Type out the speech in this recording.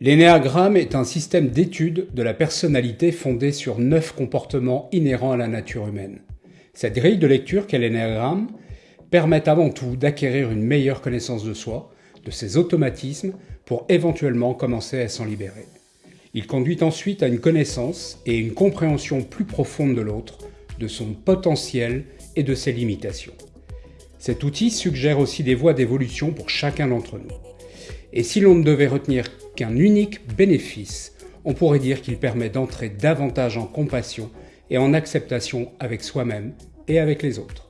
L'énéagramme est un système d'étude de la personnalité fondé sur neuf comportements inhérents à la nature humaine. Cette grille de lecture qu'est l'énéagramme permet avant tout d'acquérir une meilleure connaissance de soi, de ses automatismes, pour éventuellement commencer à s'en libérer. Il conduit ensuite à une connaissance et une compréhension plus profonde de l'autre, de son potentiel et de ses limitations. Cet outil suggère aussi des voies d'évolution pour chacun d'entre nous. Et si l'on ne devait retenir qu'un unique bénéfice, on pourrait dire qu'il permet d'entrer davantage en compassion et en acceptation avec soi-même et avec les autres.